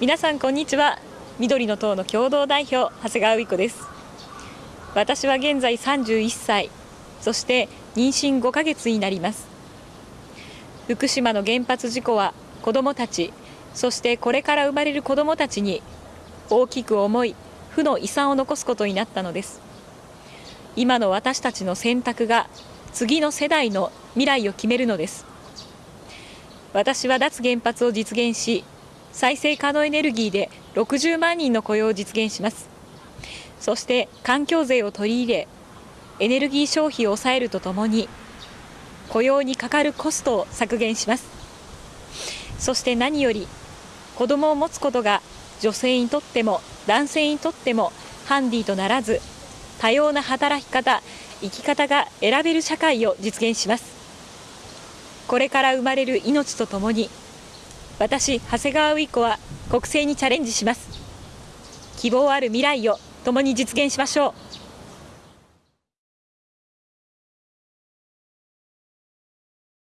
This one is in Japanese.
皆さんこんにちは。緑の党の共同代表長谷川美子です。私は現在31歳そして妊娠5ヶ月になります。福島の原発事故は子どもたちそしてこれから生まれる子どもたちに大きく重い負の遺産を残すことになったのです。今の私たちの選択が次の世代の未来を決めるのです。私は脱原発を実現し再生可能エネルギーで60万人の雇用を実現します。そして環境税を取り入れエネルギー消費を抑えるとともに雇用にかかるコストを削減します。そして何より子供を持つことが女性にとっても男性にとってもハンディとならず多様な働き方生き方が選べる社会を実現します。これから生まれる命とともに私長谷川ウ子は国政にチャレンジします。希望ある未来を共に実現しましょう。